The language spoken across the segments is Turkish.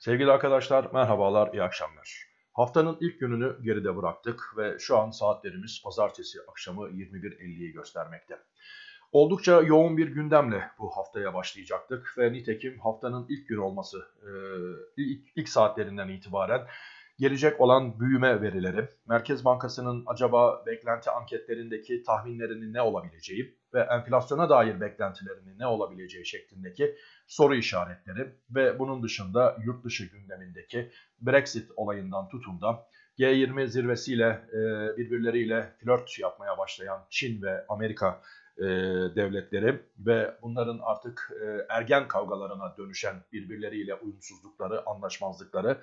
Sevgili arkadaşlar merhabalar, iyi akşamlar. Haftanın ilk gününü geride bıraktık ve şu an saatlerimiz pazartesi akşamı 21.50'yi göstermekte. Oldukça yoğun bir gündemle bu haftaya başlayacaktık ve nitekim haftanın ilk gün olması ilk, ilk saatlerinden itibaren gelecek olan büyüme verileri, Merkez Bankası'nın acaba beklenti anketlerindeki tahminlerinin ne olabileceği ve enflasyona dair beklentilerinin ne olabileceği şeklindeki soru işaretleri ve bunun dışında yurt dışı gündemindeki Brexit olayından tutun da G20 zirvesiyle e, birbirleriyle flört yapmaya başlayan Çin ve Amerika e, devletleri ve bunların artık e, ergen kavgalarına dönüşen birbirleriyle uyumsuzlukları, anlaşmazlıkları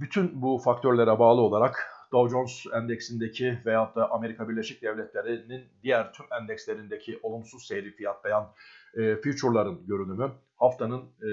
bütün bu faktörlere bağlı olarak Dow Jones endeksindeki veyahut da Amerika Birleşik Devletleri'nin diğer tüm endekslerindeki olumsuz seyri fiyatlayan e, future'ların görünümü haftanın e,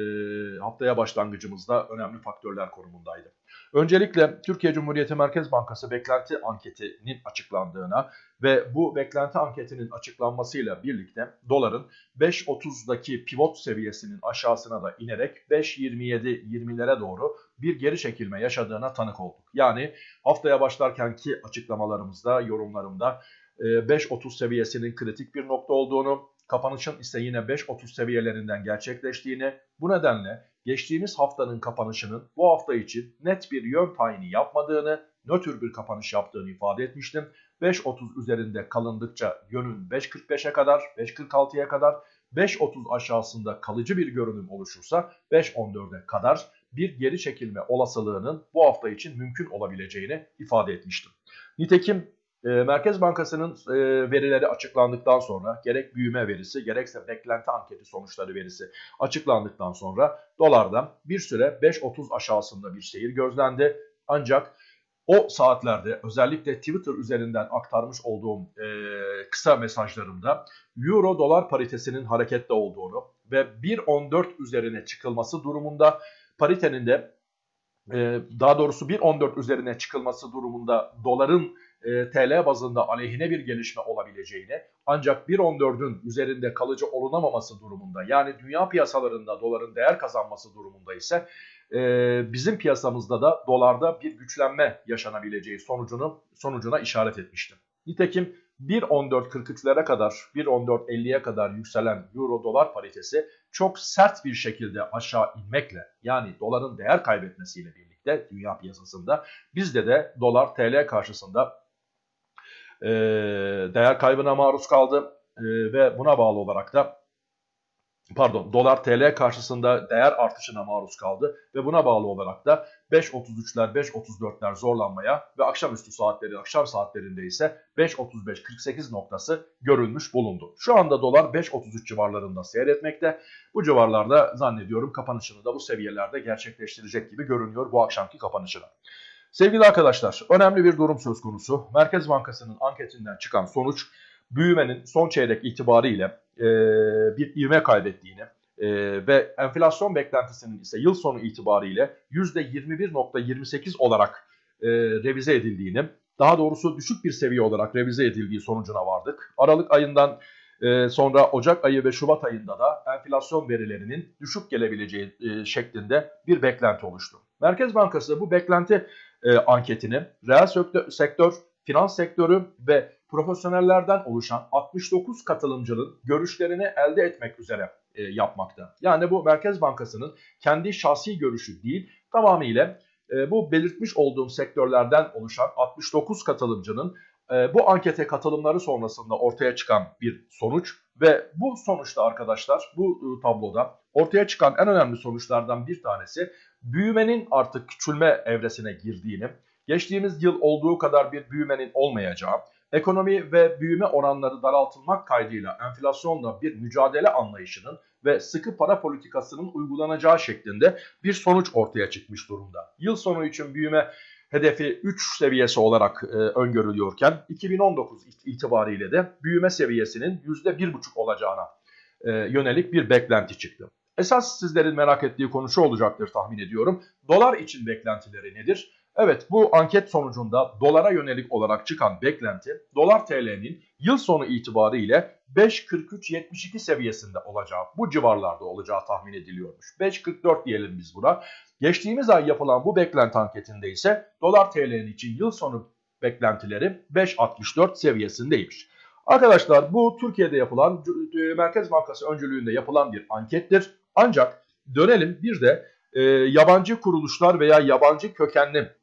haftaya başlangıcımızda önemli faktörler konumundaydı. Öncelikle Türkiye Cumhuriyeti Merkez Bankası beklenti anketinin açıklandığına ve bu beklenti anketinin açıklanmasıyla birlikte doların 5.30'daki pivot seviyesinin aşağısına da inerek 5.27-20'lere doğru bir geri çekilme yaşadığına tanık olduk. Yani haftaya başlarkenki açıklamalarımızda, yorumlarımda 5.30 e, seviyesinin kritik bir nokta olduğunu, kapanışın ise yine 5.30 seviyelerinden gerçekleştiğini, bu nedenle geçtiğimiz haftanın kapanışının bu hafta için net bir yön tayini yapmadığını, nötr bir kapanış yaptığını ifade etmiştim. 5.30 üzerinde kalındıkça yönün 5.45'e kadar, 5.46'ya kadar, 5.30 aşağısında kalıcı bir görünüm oluşursa 5.14'e kadar bir geri çekilme olasılığının bu hafta için mümkün olabileceğini ifade etmiştim. Nitekim e, Merkez Bankası'nın e, verileri açıklandıktan sonra gerek büyüme verisi gerekse beklenti anketi sonuçları verisi açıklandıktan sonra dolarda bir süre 5.30 aşağısında bir seyir gözlendi. Ancak o saatlerde özellikle Twitter üzerinden aktarmış olduğum e, kısa mesajlarımda Euro dolar paritesinin harekette olduğunu ve 1.14 üzerine çıkılması durumunda paritenin de e, daha doğrusu 1.14 üzerine çıkılması durumunda doların e, TL bazında aleyhine bir gelişme olabileceğini ancak 1.14'ün üzerinde kalıcı olunamaması durumunda yani dünya piyasalarında doların değer kazanması durumunda ise e, bizim piyasamızda da dolarda bir güçlenme yaşanabileceği sonucunu sonucuna işaret etmiştim. Nitekim 1.14.43'lere kadar 1.14.50'ye kadar yükselen euro dolar paritesi çok sert bir şekilde aşağı inmekle yani doların değer kaybetmesiyle birlikte dünya piyasasında bizde de dolar TL karşısında e, değer kaybına maruz kaldı e, ve buna bağlı olarak da pardon dolar TL karşısında değer artışına maruz kaldı ve buna bağlı olarak da 5.33'ler 5.34'ler zorlanmaya ve akşamüstü saatleri akşam saatlerinde ise 5.35-48 noktası görülmüş bulundu. Şu anda dolar 5.33 civarlarında seyretmekte. Bu civarlarda zannediyorum kapanışını da bu seviyelerde gerçekleştirecek gibi görünüyor bu akşamki kapanışına. Sevgili arkadaşlar, önemli bir durum söz konusu. Merkez Bankası'nın anketinden çıkan sonuç büyümenin son çeyrek itibariyle e, bir ivme kaybettiğini e, ve enflasyon beklentisinin ise yıl sonu itibariyle %21.28 olarak e, revize edildiğini, daha doğrusu düşük bir seviye olarak revize edildiği sonucuna vardık. Aralık ayından sonra Ocak ayı ve Şubat ayında da enflasyon verilerinin düşük gelebileceği şeklinde bir beklenti oluştu. Merkez Bankası bu beklenti e, anketini reel sektör, sektör, finans sektörü ve profesyonellerden oluşan 69 katılımcının görüşlerini elde etmek üzere e, yapmakta. Yani bu Merkez Bankası'nın kendi şahsi görüşü değil, tamamıyla e, bu belirtmiş olduğum sektörlerden oluşan 69 katılımcının e, bu ankete katılımları sonrasında ortaya çıkan bir sonuç ve bu sonuçta arkadaşlar bu e, tabloda ortaya çıkan en önemli sonuçlardan bir tanesi büyümenin artık küçülme evresine girdiğini, geçtiğimiz yıl olduğu kadar bir büyümenin olmayacağı, ekonomi ve büyüme oranları daraltılmak kaydıyla enflasyonla bir mücadele anlayışının ve sıkı para politikasının uygulanacağı şeklinde bir sonuç ortaya çıkmış durumda. Yıl sonu için büyüme hedefi 3 seviyesi olarak e, öngörülüyorken 2019 itibariyle de büyüme seviyesinin %1,5 olacağına e, yönelik bir beklenti çıktı. Esas sizlerin merak ettiği konu şu olacaktır tahmin ediyorum. Dolar için beklentileri nedir? Evet bu anket sonucunda dolara yönelik olarak çıkan beklenti dolar TL'nin yıl sonu itibariyle 5.43.72 seviyesinde olacağı, bu civarlarda olacağı tahmin ediliyormuş. 5.44 diyelim biz buna. Geçtiğimiz ay yapılan bu beklenti anketinde ise dolar TL'nin için yıl sonu beklentileri 5.64 seviyesindeymiş. Arkadaşlar bu Türkiye'de yapılan Merkez Bankası öncülüğünde yapılan bir ankettir. Ancak dönelim bir de e, yabancı kuruluşlar veya yabancı kökenli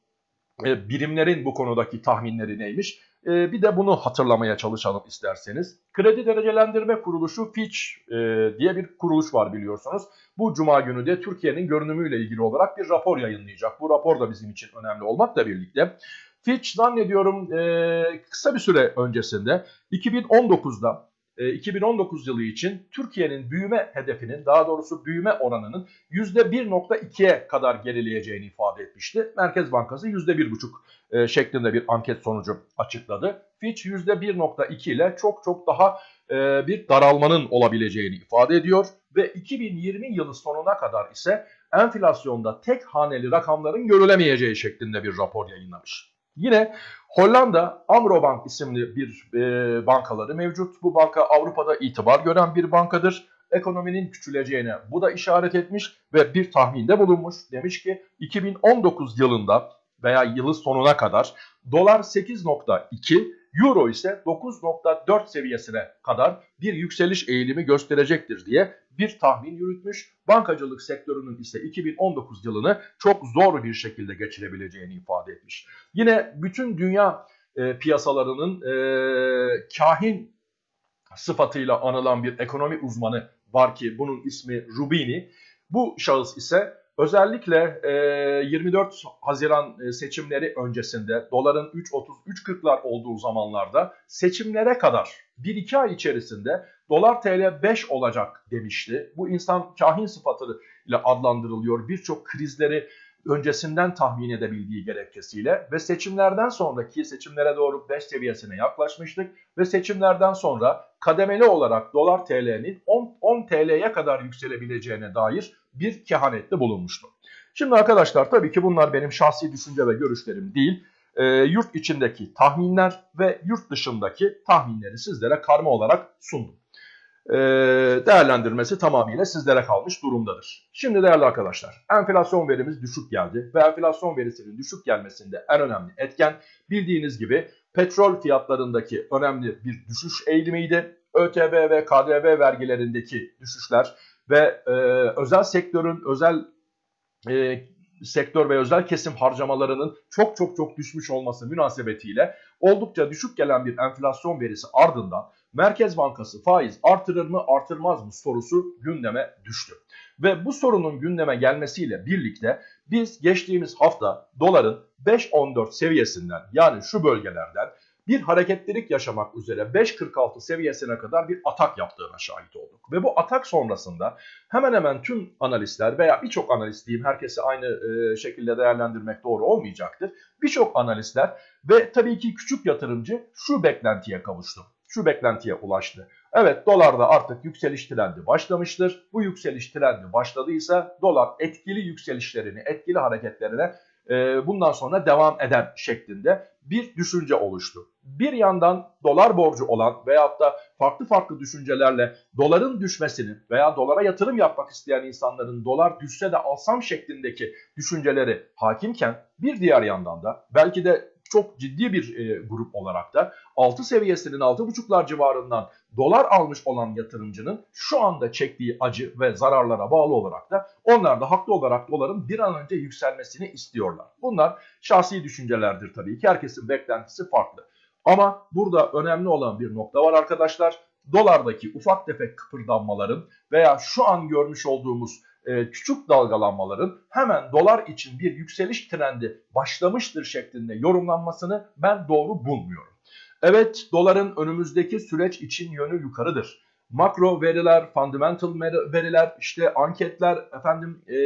birimlerin bu konudaki tahminleri neymiş? E, bir de bunu hatırlamaya çalışalım isterseniz. Kredi Derecelendirme Kuruluşu Fitch e, diye bir kuruluş var biliyorsunuz. Bu cuma günü de Türkiye'nin görünümüyle ilgili olarak bir rapor yayınlayacak. Bu rapor da bizim için önemli olmakla birlikte. Fitch zannediyorum e, kısa bir süre öncesinde 2019'da 2019 yılı için Türkiye'nin büyüme hedefinin daha doğrusu büyüme oranının %1.2'ye kadar gerileyeceğini ifade etmişti. Merkez Bankası %1.5 şeklinde bir anket sonucu açıkladı. Fitch %1.2 ile çok çok daha bir daralmanın olabileceğini ifade ediyor ve 2020 yılı sonuna kadar ise enflasyonda tek haneli rakamların görülemeyeceği şeklinde bir rapor yayınlamış. Yine Hollanda Amrobank isimli bir e, bankaları mevcut. Bu banka Avrupa'da itibar gören bir bankadır. Ekonominin küçüleceğine bu da işaret etmiş ve bir tahminde bulunmuş. Demiş ki 2019 yılında veya yılı sonuna kadar dolar 8.2, euro ise 9.4 seviyesine kadar bir yükseliş eğilimi gösterecektir diye bir tahmin yürütmüş. Bankacılık sektörünün ise 2019 yılını çok zor bir şekilde geçirebileceğini ifade etmiş. Yine bütün dünya e, piyasalarının e, kahin sıfatıyla anılan bir ekonomi uzmanı var ki bunun ismi Rubini. Bu şahıs ise özellikle e, 24 Haziran e, seçimleri öncesinde doların 3.30-3.40'lar olduğu zamanlarda seçimlere kadar 1-2 ay içerisinde dolar TL 5 olacak demişti. Bu insan kahin sıfatıyla adlandırılıyor. Birçok krizleri öncesinden tahmin edebildiği gerekçesiyle ve seçimlerden sonraki seçimlere doğru 5 seviyesine yaklaşmıştık ve seçimlerden sonra kademeli olarak dolar TL'nin 10, 10 TL'ye kadar yükselebileceğine dair bir kehanette bulunmuştu. Şimdi arkadaşlar tabii ki bunlar benim şahsi düşünce ve görüşlerim değil. E, yurt içindeki tahminler ve yurt dışındaki tahminleri sizlere karma olarak sundum. E, değerlendirmesi tamamıyla sizlere kalmış durumdadır. Şimdi değerli arkadaşlar enflasyon verimiz düşük geldi ve enflasyon verisinin düşük gelmesinde en önemli etken bildiğiniz gibi petrol fiyatlarındaki önemli bir düşüş eğilimiydi. ÖTV ve KDV vergilerindeki düşüşler ve e, özel sektörün özel e, sektör ve özel kesim harcamalarının çok çok çok düşmüş olması münasebetiyle oldukça düşük gelen bir enflasyon verisi ardından Merkez Bankası faiz artırır mı artırmaz mı sorusu gündeme düştü. Ve bu sorunun gündeme gelmesiyle birlikte biz geçtiğimiz hafta doların 5.14 seviyesinden yani şu bölgelerden bir hareketlilik yaşamak üzere 5.46 seviyesine kadar bir atak yaptığına şahit olduk. Ve bu atak sonrasında hemen hemen tüm analistler veya birçok analist diyeyim herkesi aynı e, şekilde değerlendirmek doğru olmayacaktır. Birçok analistler ve tabii ki küçük yatırımcı şu beklentiye kavuştu. Şu beklentiye ulaştı. Evet dolarda artık yükseliş trendi başlamıştır. Bu yükseliş trendi başladıysa dolar etkili yükselişlerini, etkili hareketlerine e, bundan sonra devam eder şeklinde bir düşünce oluştu. Bir yandan dolar borcu olan veyahut da farklı farklı düşüncelerle doların düşmesini veya dolara yatırım yapmak isteyen insanların dolar düşse de alsam şeklindeki düşünceleri hakimken bir diğer yandan da belki de çok ciddi bir e, grup olarak da 6 seviyesinin 6.5'lar civarından dolar almış olan yatırımcının şu anda çektiği acı ve zararlara bağlı olarak da onlar da haklı olarak doların bir an önce yükselmesini istiyorlar. Bunlar şahsi düşüncelerdir tabii ki herkesin beklentisi farklı. Ama burada önemli olan bir nokta var arkadaşlar. Dolardaki ufak tefek kıpırdanmaların veya şu an görmüş olduğumuz e, küçük dalgalanmaların hemen dolar için bir yükseliş trendi başlamıştır şeklinde yorumlanmasını ben doğru bulmuyorum. Evet doların önümüzdeki süreç için yönü yukarıdır. Makro veriler, fundamental veriler, işte anketler, efendim e,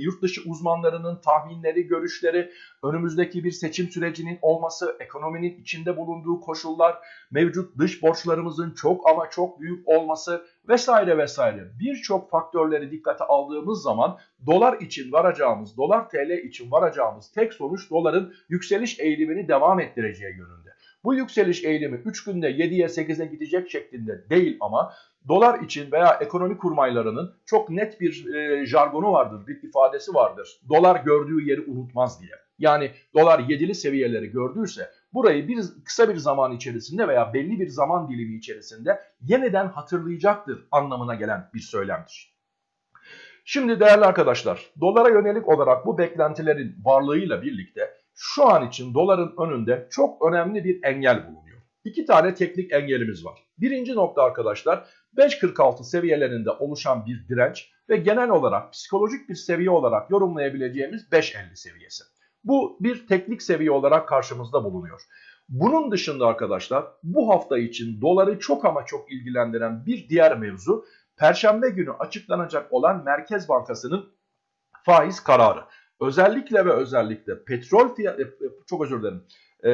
yurt dışı uzmanlarının tahminleri, görüşleri, önümüzdeki bir seçim sürecinin olması, ekonominin içinde bulunduğu koşullar, mevcut dış borçlarımızın çok ama çok büyük olması vesaire vesaire birçok faktörleri dikkate aldığımız zaman dolar için varacağımız, dolar TL için varacağımız tek sonuç doların yükseliş eğilimini devam ettireceği yönünde. Bu yükseliş eğilimi 3 günde 7'ye 8'e gidecek şeklinde değil ama dolar için veya ekonomi kurmaylarının çok net bir e, jargonu vardır, bir ifadesi vardır. Dolar gördüğü yeri unutmaz diye. Yani dolar 7'li seviyeleri gördüyse burayı bir kısa bir zaman içerisinde veya belli bir zaman dilimi içerisinde yeniden hatırlayacaktır anlamına gelen bir söylemdir. Şimdi değerli arkadaşlar, dolara yönelik olarak bu beklentilerin varlığıyla birlikte şu an için doların önünde çok önemli bir engel bulunuyor. İki tane teknik engelimiz var. Birinci nokta arkadaşlar 5.46 seviyelerinde oluşan bir direnç ve genel olarak psikolojik bir seviye olarak yorumlayabileceğimiz 5.50 seviyesi. Bu bir teknik seviye olarak karşımızda bulunuyor. Bunun dışında arkadaşlar bu hafta için doları çok ama çok ilgilendiren bir diğer mevzu Perşembe günü açıklanacak olan Merkez Bankası'nın faiz kararı. Özellikle ve özellikle petrol fiyatı, e, çok özür dilerim, e,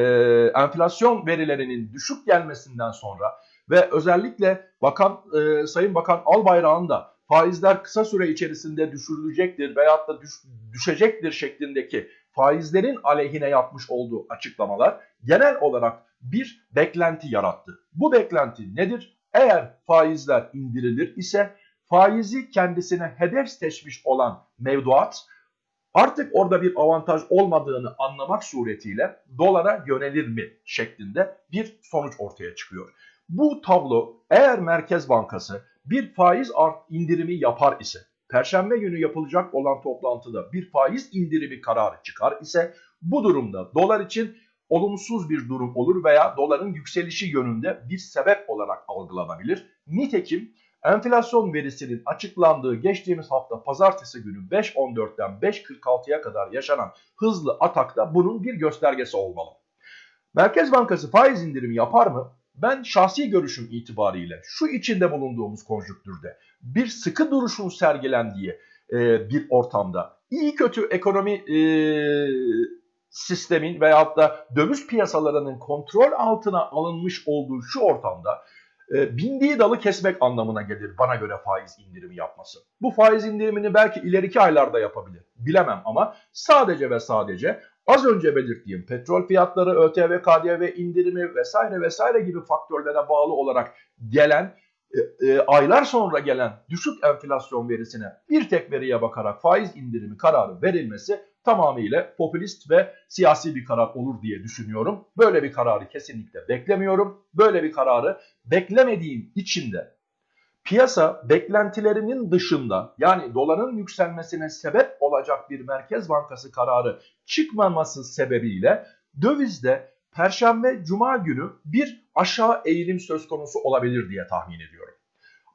enflasyon verilerinin düşük gelmesinden sonra ve özellikle Bakan e, Sayın Bakan Albayrak'ın da faizler kısa süre içerisinde düşürülecektir veyahut da düş, düşecektir şeklindeki faizlerin aleyhine yapmış olduğu açıklamalar genel olarak bir beklenti yarattı. Bu beklenti nedir? Eğer faizler indirilir ise faizi kendisine hedef seçmiş olan mevduat artık orada bir avantaj olmadığını anlamak suretiyle dolara yönelir mi şeklinde bir sonuç ortaya çıkıyor. Bu tablo eğer Merkez Bankası bir faiz art indirimi yapar ise Perşembe günü yapılacak olan toplantıda bir faiz indirimi kararı çıkar ise bu durumda dolar için olumsuz bir durum olur veya doların yükselişi yönünde bir sebep olarak algılanabilir. Nitekim enflasyon verisinin açıklandığı geçtiğimiz hafta pazartesi günü 5.14'ten 5.46'ya kadar yaşanan hızlı atakta bunun bir göstergesi olmalı. Merkez Bankası faiz indirimi yapar mı? Ben şahsi görüşüm itibariyle şu içinde bulunduğumuz konjüktürde bir sıkı duruşun sergilendiği e, bir ortamda iyi kötü ekonomi e, sistemin veyahut da döviz piyasalarının kontrol altına alınmış olduğu şu ortamda e, bindiği dalı kesmek anlamına gelir bana göre faiz indirimi yapması. Bu faiz indirimini belki ileriki aylarda yapabilir. Bilemem ama sadece ve sadece az önce belirttiğim petrol fiyatları, ÖTV, KDV indirimi vesaire vesaire gibi faktörlere bağlı olarak gelen e, e, aylar sonra gelen düşük enflasyon verisine bir tek veriye bakarak faiz indirimi kararı verilmesi tamamıyla popülist ve siyasi bir karar olur diye düşünüyorum. Böyle bir kararı kesinlikle beklemiyorum. Böyle bir kararı beklemediğim için de piyasa beklentilerinin dışında yani doların yükselmesine sebep olacak bir Merkez Bankası kararı çıkmaması sebebiyle dövizde Perşembe Cuma günü bir aşağı eğilim söz konusu olabilir diye tahmin ediyorum.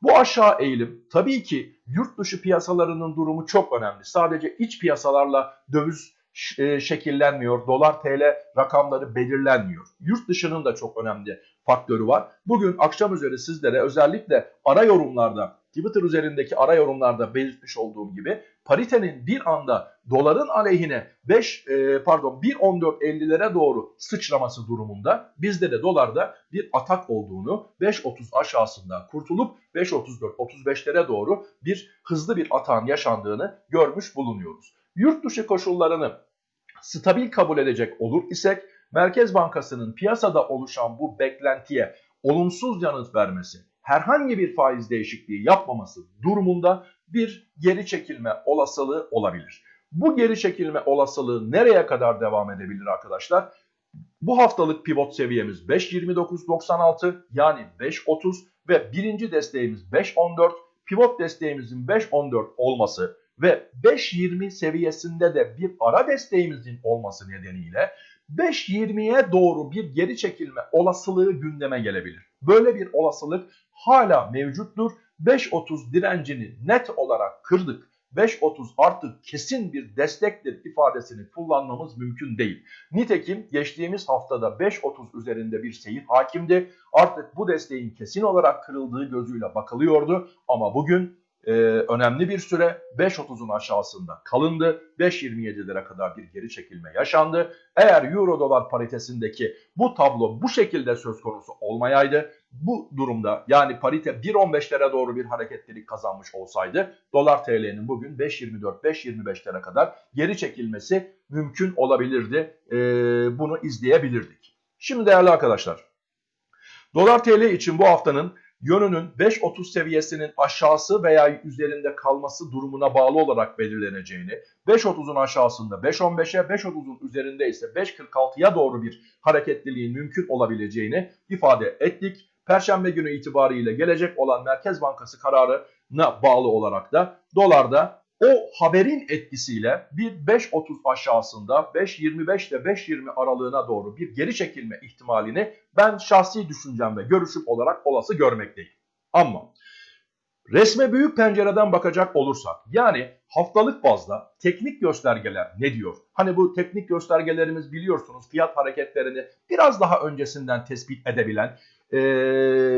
Bu aşağı eğilim tabii ki yurt dışı piyasalarının durumu çok önemli. Sadece iç piyasalarla döviz e, şekillenmiyor, dolar TL rakamları belirlenmiyor. Yurt dışının da çok önemli faktörü var. Bugün akşam üzeri sizlere özellikle ara yorumlarda Twitter üzerindeki ara yorumlarda belirtmiş olduğum gibi paritenin bir anda doların aleyhine 5 e, pardon 1.14.50'lere doğru sıçraması durumunda bizde de dolarda bir atak olduğunu 5.30 aşağısında kurtulup 5.34-35'lere doğru bir hızlı bir atağın yaşandığını görmüş bulunuyoruz. Yurt dışı koşullarını stabil kabul edecek olur isek Merkez Bankası'nın piyasada oluşan bu beklentiye olumsuz yanıt vermesi herhangi bir faiz değişikliği yapmaması durumunda bir geri çekilme olasılığı olabilir. Bu geri çekilme olasılığı nereye kadar devam edebilir arkadaşlar? Bu haftalık pivot seviyemiz 5.29.96 yani 5.30 ve birinci desteğimiz 5.14. Pivot desteğimizin 5.14 olması ve 5.20 seviyesinde de bir ara desteğimizin olması nedeniyle 5.20'ye doğru bir geri çekilme olasılığı gündeme gelebilir. Böyle bir olasılık hala mevcuttur. 5.30 direncini net olarak kırdık. 5.30 artık kesin bir destektir ifadesini kullanmamız mümkün değil. Nitekim geçtiğimiz haftada 5.30 üzerinde bir seyir hakimdi. Artık bu desteğin kesin olarak kırıldığı gözüyle bakılıyordu ama bugün e, önemli bir süre 5.30'un aşağısında kalındı. 5.27'lere kadar bir geri çekilme yaşandı. Eğer euro dolar paritesindeki bu tablo bu şekilde söz konusu olmayaydı bu durumda yani parite 1.15'lere doğru bir hareketlilik kazanmış olsaydı dolar TL'nin bugün 5.24-5.25'lere kadar geri çekilmesi mümkün olabilirdi. E, bunu izleyebilirdik. Şimdi değerli arkadaşlar dolar TL için bu haftanın yönünün 5.30 seviyesinin aşağısı veya üzerinde kalması durumuna bağlı olarak belirleneceğini, 5.30'un aşağısında 5.15'e, 5.30'un üzerinde ise 5.46'ya doğru bir hareketliliğin mümkün olabileceğini ifade ettik. Perşembe günü itibariyle gelecek olan Merkez Bankası kararına bağlı olarak da dolarda o haberin etkisiyle bir 5.30 aşağısında 5.25 ile 5.20 aralığına doğru bir geri çekilme ihtimalini ben şahsi düşüncem ve görüşüm olarak olası görmekteyim. Ama resme büyük pencereden bakacak olursak yani haftalık bazda teknik göstergeler ne diyor? Hani bu teknik göstergelerimiz biliyorsunuz fiyat hareketlerini biraz daha öncesinden tespit edebilen, e,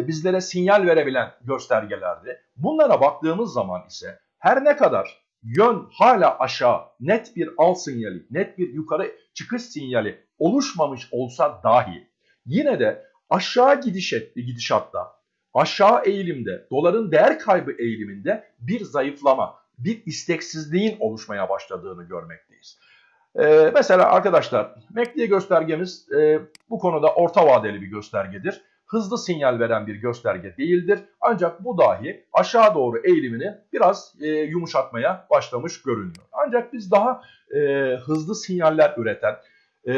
bizlere sinyal verebilen göstergelerdi. Bunlara baktığımız zaman ise her ne kadar yön hala aşağı. Net bir al sinyali, net bir yukarı çıkış sinyali oluşmamış olsa dahi. Yine de aşağı gidiş etti, gidişatta, aşağı eğilimde, doların değer kaybı eğiliminde bir zayıflama, bir isteksizliğin oluşmaya başladığını görmekteyiz. Ee, mesela arkadaşlar MACD göstergemiz e, bu konuda orta vadeli bir göstergedir hızlı sinyal veren bir gösterge değildir. Ancak bu dahi aşağı doğru eğilimini biraz e, yumuşatmaya başlamış görünüyor. Ancak biz daha e, hızlı sinyaller üreten e,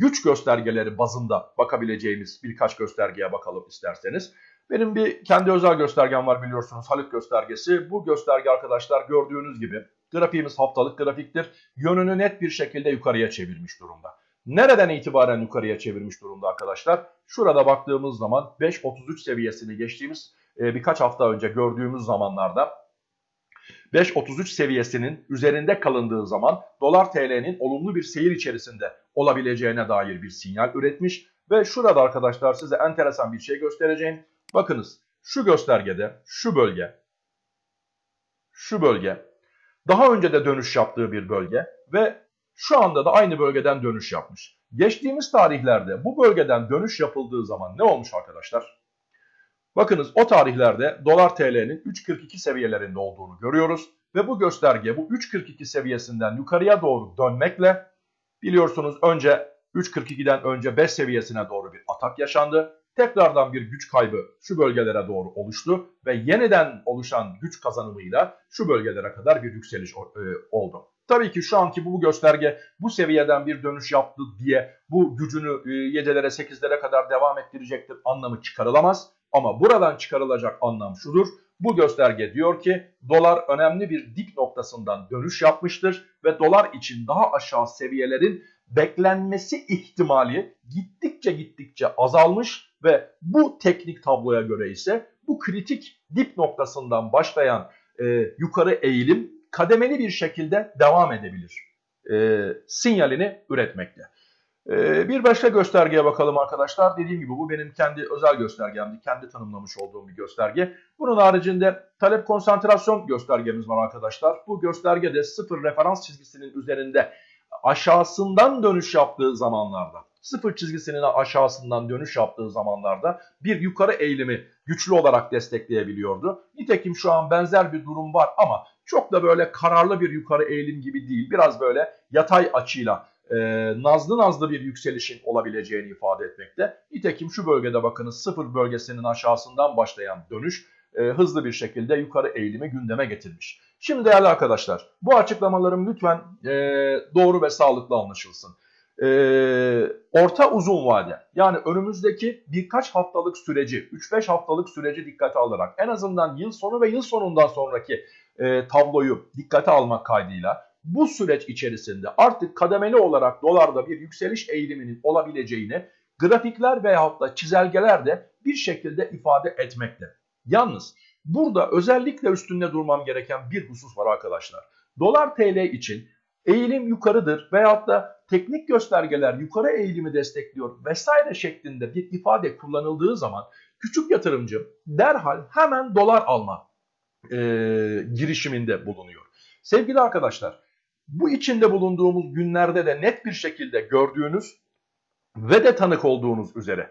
güç göstergeleri bazında bakabileceğimiz birkaç göstergeye bakalım isterseniz. Benim bir kendi özel göstergem var biliyorsunuz Halık göstergesi. Bu gösterge arkadaşlar gördüğünüz gibi grafiğimiz haftalık grafiktir. Yönünü net bir şekilde yukarıya çevirmiş durumda. Nereden itibaren yukarıya çevirmiş durumda arkadaşlar? Şurada baktığımız zaman 5.33 seviyesini geçtiğimiz e, birkaç hafta önce gördüğümüz zamanlarda 5.33 seviyesinin üzerinde kalındığı zaman dolar TL'nin olumlu bir seyir içerisinde olabileceğine dair bir sinyal üretmiş. Ve şurada arkadaşlar size enteresan bir şey göstereceğim. Bakınız şu göstergede şu bölge, şu bölge daha önce de dönüş yaptığı bir bölge ve şu anda da aynı bölgeden dönüş yapmış. Geçtiğimiz tarihlerde bu bölgeden dönüş yapıldığı zaman ne olmuş arkadaşlar? Bakınız o tarihlerde dolar TL'nin 3.42 seviyelerinde olduğunu görüyoruz. Ve bu gösterge bu 3.42 seviyesinden yukarıya doğru dönmekle biliyorsunuz önce 3.42'den önce 5 seviyesine doğru bir atak yaşandı. Tekrardan bir güç kaybı şu bölgelere doğru oluştu ve yeniden oluşan güç kazanımıyla şu bölgelere kadar bir yükseliş e, oldu. Tabii ki şu anki bu gösterge bu seviyeden bir dönüş yaptı diye bu gücünü 7'lere e, 8'lere kadar devam ettirecektir anlamı çıkarılamaz. Ama buradan çıkarılacak anlam şudur. Bu gösterge diyor ki dolar önemli bir dip noktasından dönüş yapmıştır ve dolar için daha aşağı seviyelerin beklenmesi ihtimali gittikçe gittikçe azalmış ve bu teknik tabloya göre ise bu kritik dip noktasından başlayan e, yukarı eğilim kademeli bir şekilde devam edebilir e, sinyalini üretmekte. E, bir başka göstergeye bakalım arkadaşlar. Dediğim gibi bu benim kendi özel göstergemdi. Kendi tanımlamış olduğum bir gösterge. Bunun haricinde talep konsantrasyon göstergemiz var arkadaşlar. Bu göstergede sıfır referans çizgisinin üzerinde aşağısından dönüş yaptığı zamanlarda sıfır çizgisinin aşağısından dönüş yaptığı zamanlarda bir yukarı eğilimi güçlü olarak destekleyebiliyordu. Nitekim şu an benzer bir durum var ama çok da böyle kararlı bir yukarı eğilim gibi değil. Biraz böyle yatay açıyla e, nazlı nazlı bir yükselişin olabileceğini ifade etmekte. Nitekim şu bölgede bakınız sıfır bölgesinin aşağısından başlayan dönüş e, hızlı bir şekilde yukarı eğilimi gündeme getirmiş. Şimdi değerli arkadaşlar bu açıklamalarım lütfen e, doğru ve sağlıklı anlaşılsın. E, orta uzun vade yani önümüzdeki birkaç haftalık süreci 3-5 haftalık süreci dikkate alarak en azından yıl sonu ve yıl sonundan sonraki e, tabloyu dikkate almak kaydıyla bu süreç içerisinde artık kademeli olarak dolarda bir yükseliş eğiliminin olabileceğini grafikler veyahut da çizelgeler de bir şekilde ifade etmekte. Yalnız Burada özellikle üstünde durmam gereken bir husus var arkadaşlar. Dolar TL için eğilim yukarıdır veyahut da teknik göstergeler yukarı eğilimi destekliyor vesaire şeklinde bir ifade kullanıldığı zaman küçük yatırımcı derhal hemen dolar alma e, girişiminde bulunuyor. Sevgili arkadaşlar bu içinde bulunduğumuz günlerde de net bir şekilde gördüğünüz ve de tanık olduğunuz üzere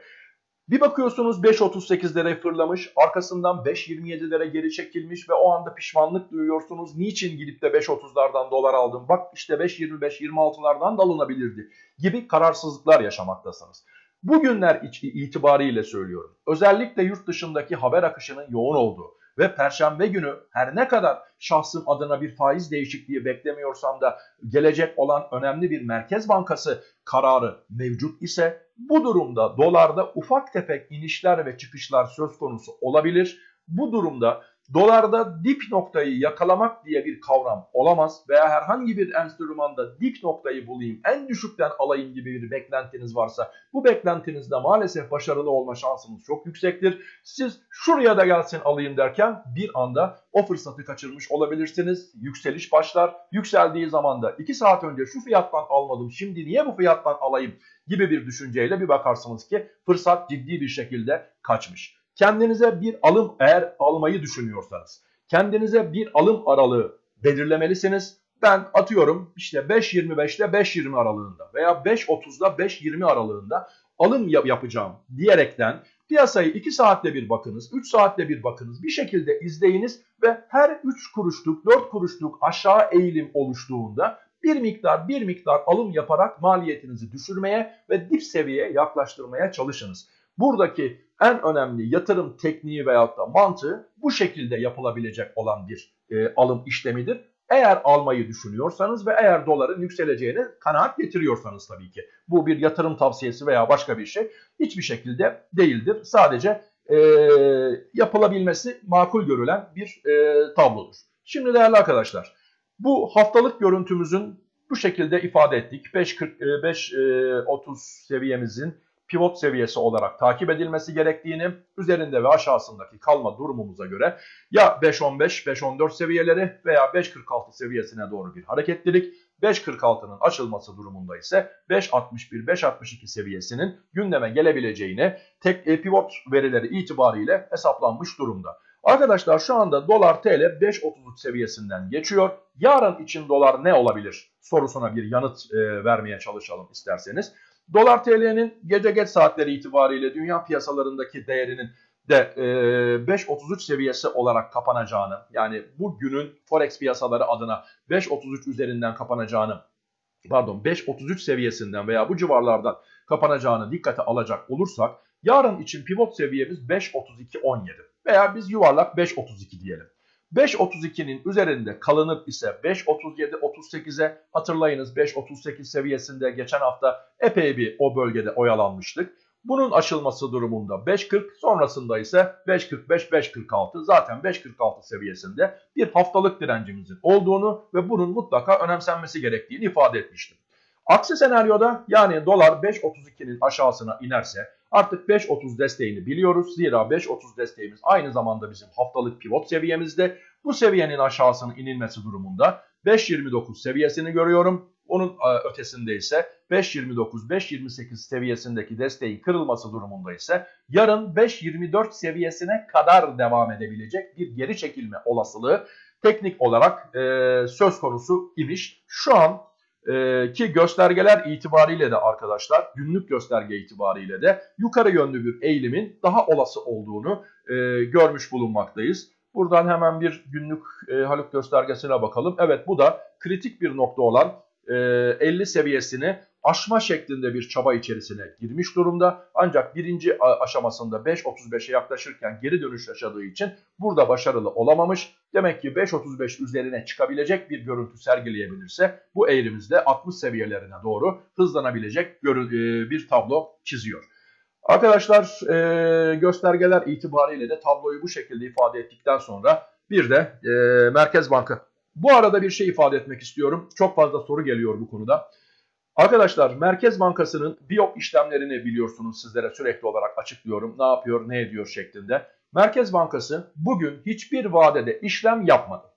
bir bakıyorsunuz 5.38'lere fırlamış, arkasından 5.27'lere geri çekilmiş ve o anda pişmanlık duyuyorsunuz. Niçin gidip de 5.30'lardan dolar aldım? Bak işte 5.25-26'lardan da alınabilirdi gibi kararsızlıklar yaşamaktasınız. Bugünler itibariyle söylüyorum. Özellikle yurt dışındaki haber akışının yoğun olduğu ve perşembe günü her ne kadar şahsım adına bir faiz değişikliği beklemiyorsam da gelecek olan önemli bir merkez bankası kararı mevcut ise bu durumda dolarda ufak tefek inişler ve çıkışlar söz konusu olabilir. Bu durumda Dolarda dip noktayı yakalamak diye bir kavram olamaz veya herhangi bir enstrümanda dip noktayı bulayım, en düşükten alayım gibi bir beklentiniz varsa bu beklentinizde maalesef başarılı olma şansınız çok yüksektir. Siz şuraya da gelsin alayım derken bir anda o fırsatı kaçırmış olabilirsiniz. Yükseliş başlar. Yükseldiği zaman da 2 saat önce şu fiyattan almadım şimdi niye bu fiyattan alayım gibi bir düşünceyle bir bakarsınız ki fırsat ciddi bir şekilde kaçmış. Kendinize bir alım eğer almayı düşünüyorsanız kendinize bir alım aralığı belirlemelisiniz. Ben atıyorum işte 5.25 ile 5.20 aralığında veya 5.30 ile 5.20 aralığında alım yapacağım diyerekten piyasayı 2 saatte bir bakınız, 3 saatte bir bakınız, bir şekilde izleyiniz ve her 3 kuruşluk, 4 kuruşluk aşağı eğilim oluştuğunda bir miktar bir miktar alım yaparak maliyetinizi düşürmeye ve dip seviyeye yaklaştırmaya çalışınız. Buradaki en önemli yatırım tekniği veyahut da mantığı bu şekilde yapılabilecek olan bir e, alım işlemidir. Eğer almayı düşünüyorsanız ve eğer doların yükseleceğine kanaat getiriyorsanız tabii ki. Bu bir yatırım tavsiyesi veya başka bir şey hiçbir şekilde değildir. Sadece e, yapılabilmesi makul görülen bir e, tablodur. Şimdi değerli arkadaşlar bu haftalık görüntümüzün bu şekilde ifade ettik. 5.30 e, seviyemizin pivot seviyesi olarak takip edilmesi gerektiğini, üzerinde ve aşağısındaki kalma durumumuza göre ya 5.15, 5.14 seviyeleri veya 5.46 seviyesine doğru bir hareketlilik, 5.46'nın açılması durumunda ise 5.61, 5.62 seviyesinin gündeme gelebileceğini tek e, pivot verileri itibariyle hesaplanmış durumda. Arkadaşlar şu anda dolar TL 5.33 seviyesinden geçiyor. Yarın için dolar ne olabilir sorusuna bir yanıt e, vermeye çalışalım isterseniz. Dolar TL'nin gece geç saatleri itibariyle dünya piyasalarındaki değerinin de e, 5.33 seviyesi olarak kapanacağını yani bu günün forex piyasaları adına 5.33 üzerinden kapanacağını pardon 5.33 seviyesinden veya bu civarlardan kapanacağını dikkate alacak olursak yarın için pivot seviyemiz 5.32.17 veya biz yuvarlak 5.32 diyelim. 5.32'nin üzerinde kalınıp ise 5.37-38'e hatırlayınız 5.38 seviyesinde geçen hafta epey bir o bölgede oyalanmıştık. Bunun aşılması durumunda 5.40 sonrasında ise 5.45-5.46 zaten 5.46 seviyesinde bir haftalık direncimizin olduğunu ve bunun mutlaka önemsenmesi gerektiğini ifade etmiştim. Aksi senaryoda yani dolar 5.32'nin aşağısına inerse Artık 5.30 desteğini biliyoruz. Zira 5.30 desteğimiz aynı zamanda bizim haftalık pivot seviyemizde. Bu seviyenin aşağısının inilmesi durumunda 5.29 seviyesini görüyorum. Onun e, ötesinde ise 5.29-5.28 seviyesindeki desteğin kırılması durumunda ise yarın 5.24 seviyesine kadar devam edebilecek bir geri çekilme olasılığı teknik olarak e, söz konusu imiş. Şu an ee, ki göstergeler itibariyle de arkadaşlar günlük gösterge itibariyle de yukarı yönlü bir eğilimin daha olası olduğunu e, görmüş bulunmaktayız. Buradan hemen bir günlük e, Haluk göstergesine bakalım. Evet bu da kritik bir nokta olan e, 50 seviyesini aşma şeklinde bir çaba içerisine girmiş durumda. Ancak birinci aşamasında 5.35'e yaklaşırken geri dönüş yaşadığı için burada başarılı olamamış. Demek ki 5.35 üzerine çıkabilecek bir görüntü sergileyebilirse bu eğrimizde 60 seviyelerine doğru hızlanabilecek e, bir tablo çiziyor. Arkadaşlar e, göstergeler itibariyle de tabloyu bu şekilde ifade ettikten sonra bir de e, Merkez Banka. Bu arada bir şey ifade etmek istiyorum. Çok fazla soru geliyor bu konuda. Arkadaşlar Merkez Bankası'nın biyop işlemlerini biliyorsunuz sizlere sürekli olarak açıklıyorum. Ne yapıyor, ne ediyor şeklinde. Merkez Bankası bugün hiçbir vadede işlem yapmadı.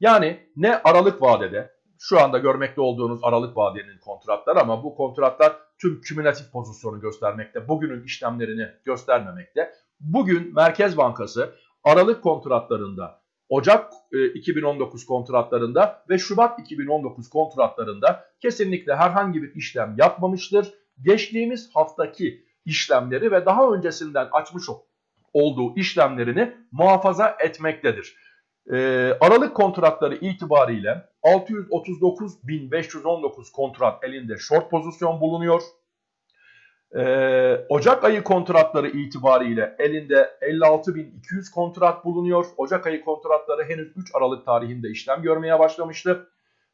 Yani ne aralık vadede, şu anda görmekte olduğunuz aralık vadenin kontratları ama bu kontratlar tüm kümülatif pozisyonu göstermekte. Bugünün işlemlerini göstermemekte. Bugün Merkez Bankası aralık kontratlarında, Ocak e, 2019 kontratlarında ve Şubat 2019 kontratlarında kesinlikle herhangi bir işlem yapmamıştır. Geçtiğimiz haftaki işlemleri ve daha öncesinden açmış olduğu işlemlerini muhafaza etmektedir. Ee, Aralık kontratları itibariyle 639.519 kontrat elinde short pozisyon bulunuyor. Ee, Ocak ayı kontratları itibariyle elinde 56.200 kontrat bulunuyor. Ocak ayı kontratları henüz 3 Aralık tarihinde işlem görmeye başlamıştı.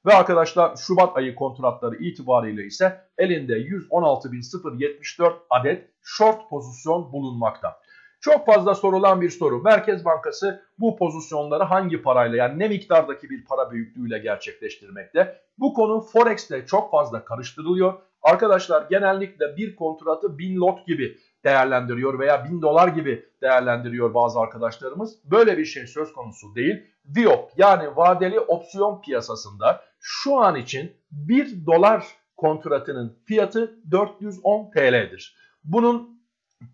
Ve arkadaşlar Şubat ayı kontratları itibariyle ise elinde 116.074 adet short pozisyon bulunmakta. Çok fazla sorulan bir soru. Merkez Bankası bu pozisyonları hangi parayla yani ne miktardaki bir para büyüklüğüyle gerçekleştirmekte? Bu konu Forex'te çok fazla karıştırılıyor. Arkadaşlar genellikle bir kontratı 1000 lot gibi değerlendiriyor veya 1000 dolar gibi değerlendiriyor bazı arkadaşlarımız. Böyle bir şey söz konusu değil. VIOP yani vadeli opsiyon piyasasında şu an için 1 dolar kontratının fiyatı 410 TL'dir. Bunun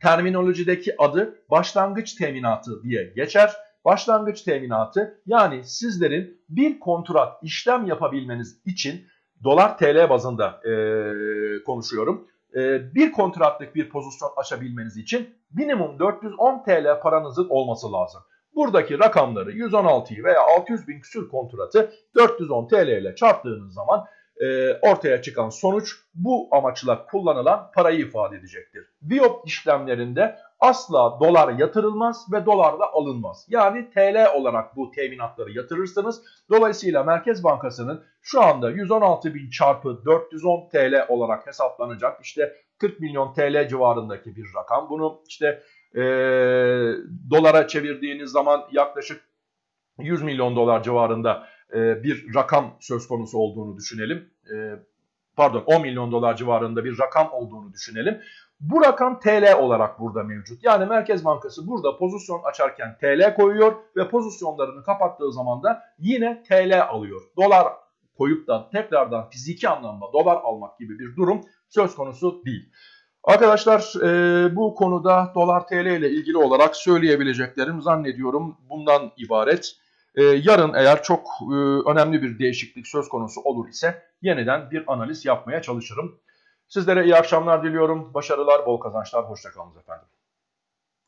terminolojideki adı başlangıç teminatı diye geçer. Başlangıç teminatı yani sizlerin bir kontrat işlem yapabilmeniz için dolar TL bazında e, konuşuyorum. E, bir kontratlık bir pozisyon açabilmeniz için minimum 410 TL paranızın olması lazım. Buradaki rakamları 116'yı veya 600 bin küsür kontratı 410 TL ile çarptığınız zaman e, ortaya çıkan sonuç bu amaçla kullanılan parayı ifade edecektir. Viyop işlemlerinde asla dolar yatırılmaz ve dolar da alınmaz. Yani TL olarak bu teminatları yatırırsınız. Dolayısıyla Merkez Bankası'nın şu anda 116 bin çarpı 410 TL olarak hesaplanacak işte 40 milyon TL civarındaki bir rakam. Bunu işte e, dolara çevirdiğiniz zaman yaklaşık 100 milyon dolar civarında e, bir rakam söz konusu olduğunu düşünelim. E, pardon 10 milyon dolar civarında bir rakam olduğunu düşünelim. Bu rakam TL olarak burada mevcut. Yani Merkez Bankası burada pozisyon açarken TL koyuyor ve pozisyonlarını kapattığı zaman da yine TL alıyor. Dolar koyup da tekrardan fiziki anlamda dolar almak gibi bir durum söz konusu değil. Arkadaşlar e, bu konuda dolar TL ile ilgili olarak söyleyebileceklerim zannediyorum bundan ibaret. E, yarın eğer çok e, önemli bir değişiklik söz konusu olur ise yeniden bir analiz yapmaya çalışırım. Sizlere iyi akşamlar diliyorum. Başarılar, bol kazançlar. Hoşçakalın efendim.